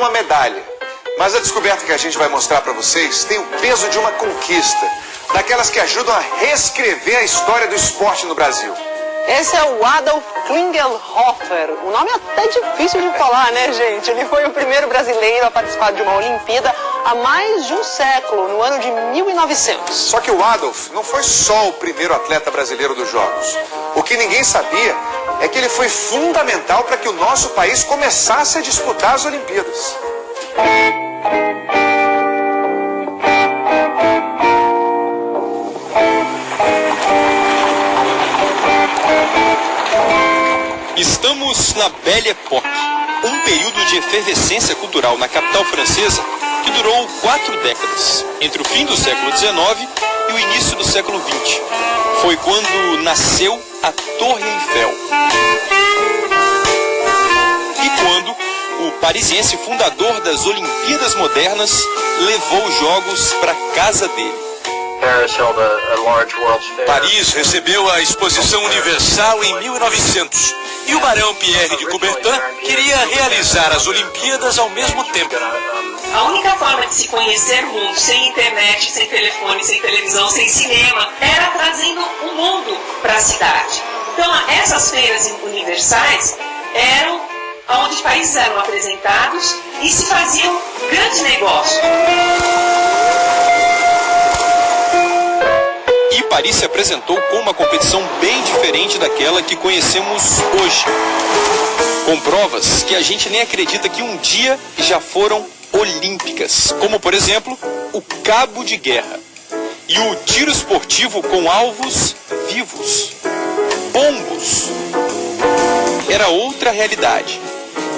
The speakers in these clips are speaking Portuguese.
uma medalha. Mas a descoberta que a gente vai mostrar para vocês tem o peso de uma conquista, daquelas que ajudam a reescrever a história do esporte no Brasil. Esse é o Adolf Klingelhofer. O nome é até difícil de falar, né, gente? Ele foi o primeiro brasileiro a participar de uma Olimpíada há mais de um século, no ano de 1900. Só que o Adolf não foi só o primeiro atleta brasileiro dos Jogos. O que ninguém sabia é que ele foi fundamental para que o nosso país começasse a disputar as Olimpíadas. Estamos na Belle Époque, um período de efervescência cultural na capital francesa que durou quatro décadas, entre o fim do século XIX e o início do século XX. Foi quando nasceu a Torre Eiffel. E quando o parisiense fundador das Olimpíadas Modernas levou os Jogos para casa dele. Paris recebeu a Exposição Universal em 1900 e o barão Pierre de Coubertin queria realizar as Olimpíadas ao mesmo tempo. A única forma de se conhecer o mundo sem internet, sem telefone, sem televisão, sem cinema, era trazendo o mundo para a cidade. Então, essas feiras universais eram onde os países eram apresentados e se fazia um grande negócio. E Paris se apresentou com uma competição bem diferente daquela que conhecemos hoje. Com provas que a gente nem acredita que um dia já foram olímpicas, como por exemplo o cabo de guerra e o tiro esportivo com alvos vivos, pombos. Era outra realidade,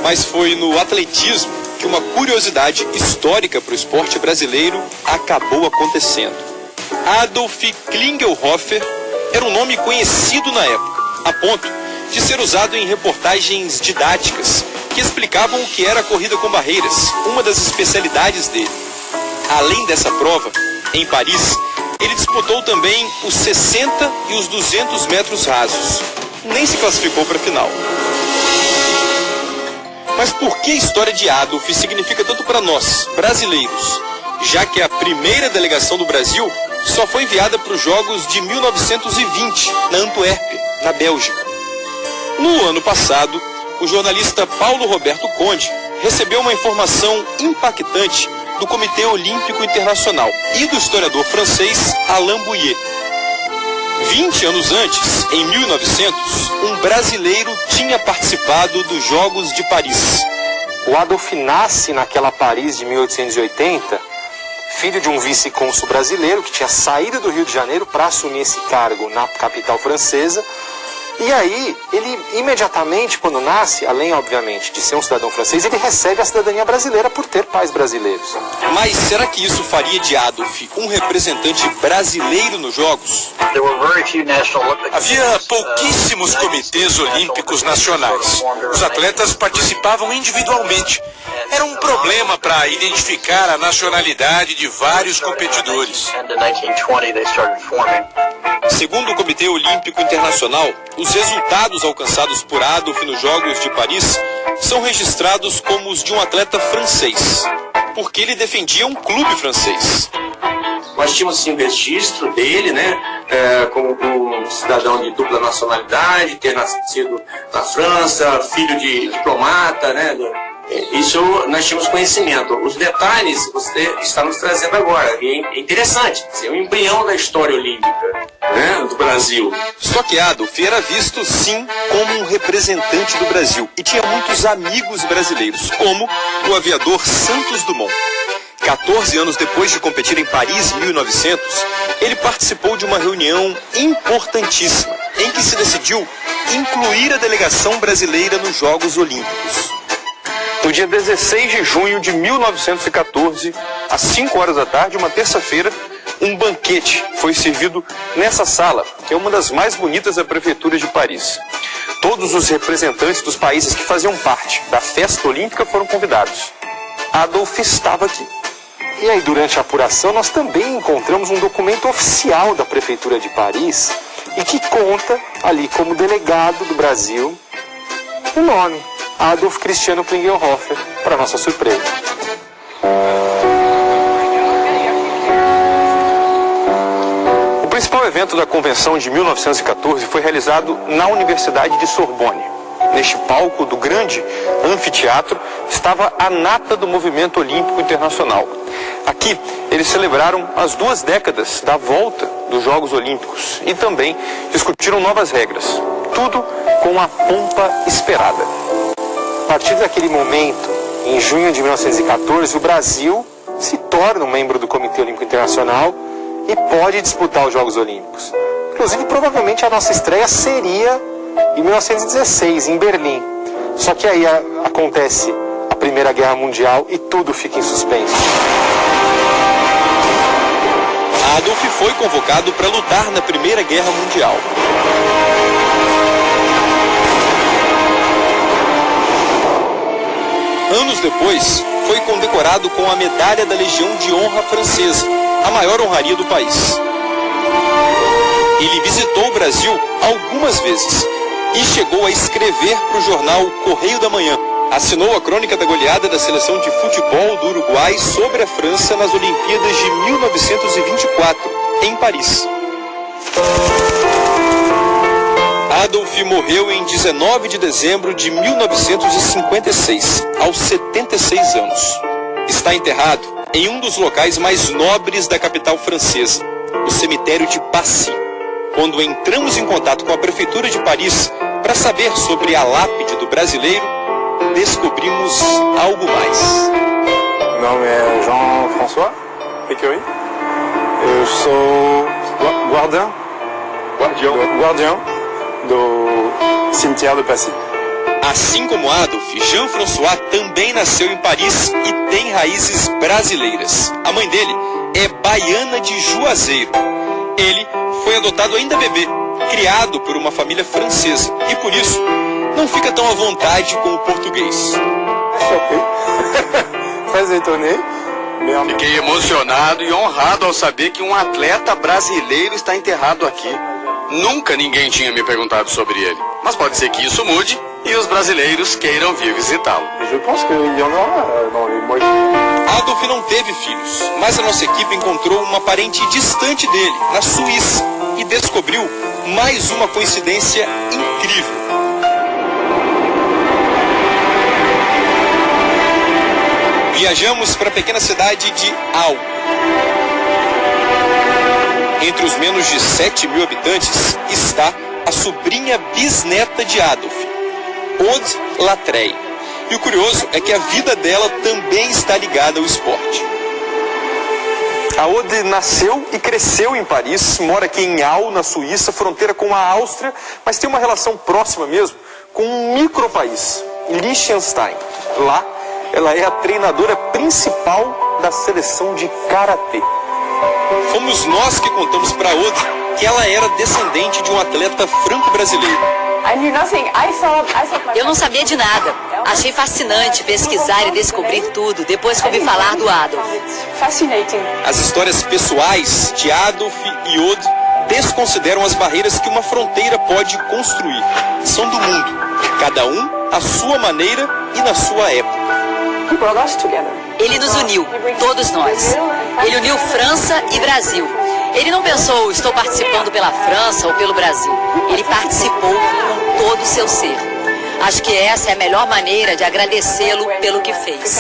mas foi no atletismo que uma curiosidade histórica para o esporte brasileiro acabou acontecendo. Adolf Klingelhofer era um nome conhecido na época, a ponto de ser usado em reportagens didáticas que explicavam o que era a corrida com barreiras, uma das especialidades dele. Além dessa prova, em Paris, ele disputou também os 60 e os 200 metros rasos. Nem se classificou para a final. Mas por que a história de Adolf significa tanto para nós, brasileiros? Já que a primeira delegação do Brasil só foi enviada para os Jogos de 1920, na Antuérpia, na Bélgica. No ano passado, o jornalista Paulo Roberto Conde recebeu uma informação impactante do Comitê Olímpico Internacional e do historiador francês Alain Bouillet. 20 anos antes, em 1900, um brasileiro tinha participado dos Jogos de Paris. O Adolf nasce naquela Paris de 1880 filho de um vice-cônsul brasileiro que tinha saído do Rio de Janeiro para assumir esse cargo na capital francesa. E aí, ele imediatamente, quando nasce, além, obviamente, de ser um cidadão francês, ele recebe a cidadania brasileira por ter pais brasileiros. Mas será que isso faria de Adolf um representante brasileiro nos Jogos? Havia pouquíssimos comitês olímpicos nacionais. Os atletas participavam individualmente. Era um problema para identificar a nacionalidade de vários competidores. Segundo o Comitê Olímpico Internacional, os resultados alcançados por Adolf nos Jogos de Paris são registrados como os de um atleta francês, porque ele defendia um clube francês. Nós tínhamos sim o registro dele, né, é, como um cidadão de dupla nacionalidade, ter nascido na França, filho de diplomata, né, isso nós tínhamos conhecimento. Os detalhes você está nos trazendo agora. E é interessante. É o embrião da história olímpica né, do Brasil. Só que Adolf era visto, sim, como um representante do Brasil. E tinha muitos amigos brasileiros, como o aviador Santos Dumont. 14 anos depois de competir em Paris, 1900, ele participou de uma reunião importantíssima em que se decidiu incluir a delegação brasileira nos Jogos Olímpicos. No dia 16 de junho de 1914, às 5 horas da tarde, uma terça-feira, um banquete foi servido nessa sala, que é uma das mais bonitas da prefeitura de Paris. Todos os representantes dos países que faziam parte da festa olímpica foram convidados. Adolf estava aqui. E aí, durante a apuração, nós também encontramos um documento oficial da Prefeitura de Paris e que conta ali como delegado do Brasil o nome Adolf Cristiano Klingelhofer, para nossa surpresa. O principal evento da convenção de 1914 foi realizado na Universidade de Sorbonne. Neste palco do grande anfiteatro estava a nata do movimento olímpico internacional. Aqui eles celebraram as duas décadas da volta dos Jogos Olímpicos e também discutiram novas regras. Tudo com a pompa esperada. A partir daquele momento, em junho de 1914, o Brasil se torna um membro do Comitê Olímpico Internacional e pode disputar os Jogos Olímpicos. Inclusive, provavelmente a nossa estreia seria em 1916, em Berlim. Só que aí a, acontece a Primeira Guerra Mundial e tudo fica em suspenso. Adolf foi convocado para lutar na Primeira Guerra Mundial. Anos depois, foi condecorado com a Medalha da Legião de Honra Francesa, a maior honraria do país. Ele visitou o Brasil algumas vezes e chegou a escrever para o jornal Correio da Manhã. Assinou a crônica da goleada da seleção de futebol do Uruguai sobre a França nas Olimpíadas de 1924, em Paris. Adolf morreu em 19 de dezembro de 1956, aos 76 anos. Está enterrado em um dos locais mais nobres da capital francesa, o cemitério de Passy. Quando entramos em contato com a prefeitura de Paris para saber sobre a lápide do brasileiro, descobrimos algo mais. Meu nome é Jean-François Piquery. Eu sou guardião, Guardião. guardião do cemitério de Passy. Assim como Adolf, Jean-François também nasceu em Paris e tem raízes brasileiras. A mãe dele é baiana de Juazeiro. Ele foi adotado ainda bebê, criado por uma família francesa e por isso não fica tão à vontade com o português. Fiquei emocionado e honrado ao saber que um atleta brasileiro está enterrado aqui. Nunca ninguém tinha me perguntado sobre ele. Mas pode ser que isso mude e os brasileiros queiram vir visitá-lo. Viennent. Adolf não teve filhos, mas a nossa equipe encontrou uma parente distante dele, na Suíça, e descobriu mais uma coincidência incrível. Viajamos para a pequena cidade de Al. Entre os menos de 7 mil habitantes está a sobrinha bisneta de Adolf, Aude Latrey. E o curioso é que a vida dela também está ligada ao esporte. A Ode nasceu e cresceu em Paris, mora aqui em Al, na Suíça, fronteira com a Áustria, mas tem uma relação próxima mesmo com um micropaís, Liechtenstein. Lá, ela é a treinadora principal da seleção de karatê. Fomos nós que contamos para Ode que ela era descendente de um atleta franco-brasileiro. Eu não sabia de nada. Achei fascinante pesquisar e descobrir tudo depois que ouvi falar do Adolf. As histórias pessoais de Adolf e Ode desconsideram as barreiras que uma fronteira pode construir. São do mundo, cada um à sua maneira e na sua época. Ele nos uniu, todos nós. Ele uniu França e Brasil. Ele não pensou, estou participando pela França ou pelo Brasil. Ele participou com todo o seu ser. Acho que essa é a melhor maneira de agradecê-lo pelo que fez.